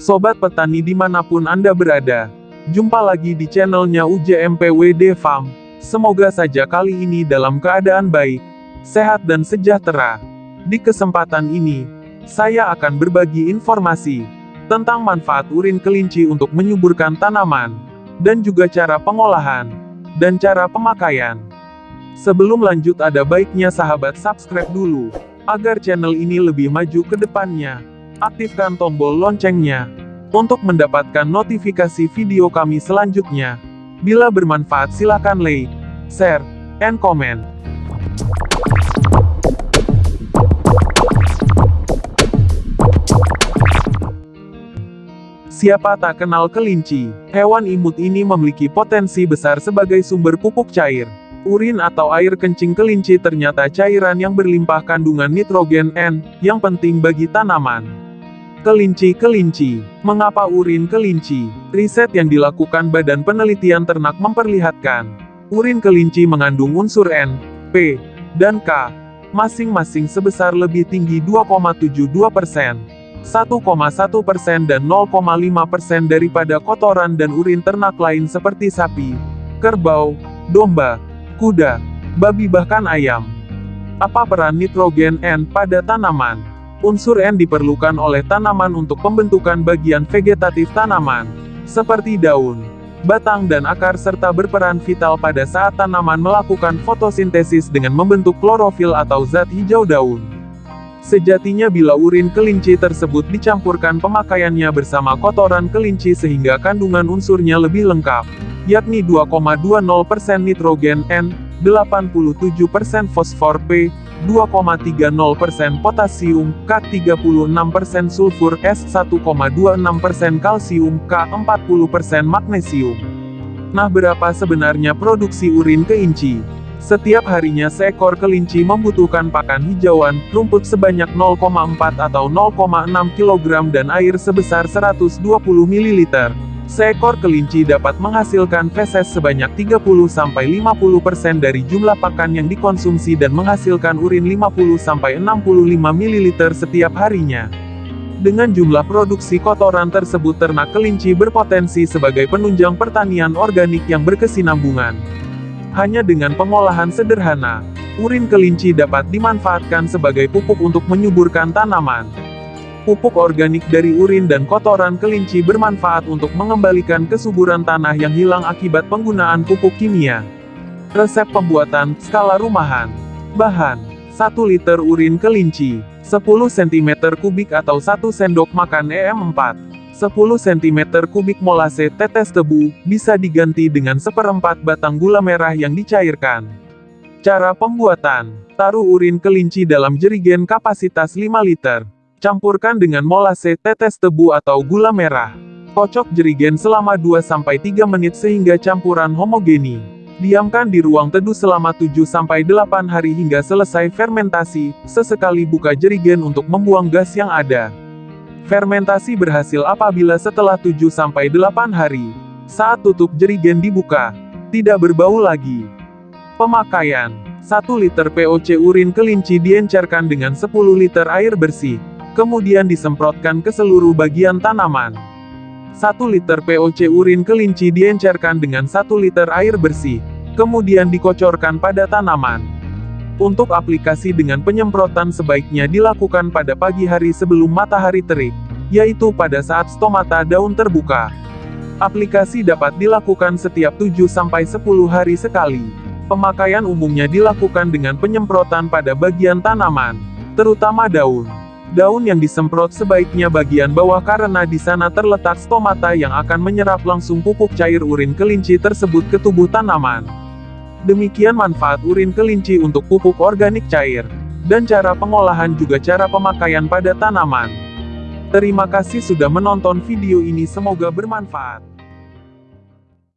Sobat petani di mana pun Anda berada, jumpa lagi di channelnya UJMPWD Farm. Semoga saja kali ini dalam keadaan baik, sehat dan sejahtera. Di kesempatan ini, saya akan berbagi informasi tentang manfaat urin kelinci untuk menyuburkan tanaman, dan juga cara pengolahan, dan cara pemakaian. Sebelum lanjut ada baiknya sahabat subscribe dulu, agar channel ini lebih maju ke depannya. Aktifkan tombol loncengnya, untuk mendapatkan notifikasi video kami selanjutnya. Bila bermanfaat silakan like, share, and comment. Siapa tak kenal kelinci? Hewan imut ini memiliki potensi besar sebagai sumber pupuk cair. Urin atau air kencing kelinci ternyata cairan yang berlimpah kandungan nitrogen N, yang penting bagi tanaman. Kelinci-kelinci. Mengapa urin kelinci? Riset yang dilakukan Badan Penelitian Ternak memperlihatkan, urin kelinci mengandung unsur N, P, dan K, masing-masing sebesar lebih tinggi 2,72 persen. 1,1 persen dan 0,5 persen daripada kotoran dan urin ternak lain seperti sapi, kerbau, domba, kuda, babi bahkan ayam. Apa peran nitrogen N pada tanaman? Unsur N diperlukan oleh tanaman untuk pembentukan bagian vegetatif tanaman, seperti daun, batang dan akar serta berperan vital pada saat tanaman melakukan fotosintesis dengan membentuk klorofil atau zat hijau daun. Sejatinya bila urin kelinci tersebut dicampurkan pemakaiannya bersama kotoran kelinci sehingga kandungan unsurnya lebih lengkap, yakni 2,20% nitrogen N, 87% fosfor P, 2,30% potasium, K 36% sulfur S 1,26% kalsium, K 40% magnesium. Nah berapa sebenarnya produksi urin kelinci? Setiap harinya seekor kelinci membutuhkan pakan hijauan, rumput sebanyak 0,4 atau 0,6 kg dan air sebesar 120 ml. Seekor kelinci dapat menghasilkan feses sebanyak 30-50% dari jumlah pakan yang dikonsumsi dan menghasilkan urin 50-65 ml setiap harinya. Dengan jumlah produksi kotoran tersebut ternak kelinci berpotensi sebagai penunjang pertanian organik yang berkesinambungan. Hanya dengan pengolahan sederhana, urin kelinci dapat dimanfaatkan sebagai pupuk untuk menyuburkan tanaman. Pupuk organik dari urin dan kotoran kelinci bermanfaat untuk mengembalikan kesuburan tanah yang hilang akibat penggunaan pupuk kimia. Resep pembuatan, skala rumahan. Bahan, 1 liter urin kelinci, 10 cm kubik atau 1 sendok makan EM4. 10 cm kubik molase tetes tebu, bisa diganti dengan seperempat batang gula merah yang dicairkan. Cara pembuatan, taruh urin kelinci dalam jerigen kapasitas 5 liter. Campurkan dengan molase tetes tebu atau gula merah. Kocok jerigen selama 2-3 menit sehingga campuran homogeni. Diamkan di ruang teduh selama 7-8 hari hingga selesai fermentasi, sesekali buka jerigen untuk membuang gas yang ada. Fermentasi berhasil apabila setelah 7-8 hari. Saat tutup jerigen dibuka, tidak berbau lagi. Pemakaian 1 liter POC urin kelinci diencerkan dengan 10 liter air bersih kemudian disemprotkan ke seluruh bagian tanaman. 1 liter POC urin kelinci diencerkan dengan 1 liter air bersih, kemudian dikocorkan pada tanaman. Untuk aplikasi dengan penyemprotan sebaiknya dilakukan pada pagi hari sebelum matahari terik, yaitu pada saat stomata daun terbuka. Aplikasi dapat dilakukan setiap 7-10 hari sekali. Pemakaian umumnya dilakukan dengan penyemprotan pada bagian tanaman, terutama daun. Daun yang disemprot sebaiknya bagian bawah karena di sana terletak stomata yang akan menyerap langsung pupuk cair urin kelinci tersebut ke tubuh tanaman. Demikian manfaat urin kelinci untuk pupuk organik cair. Dan cara pengolahan juga cara pemakaian pada tanaman. Terima kasih sudah menonton video ini semoga bermanfaat.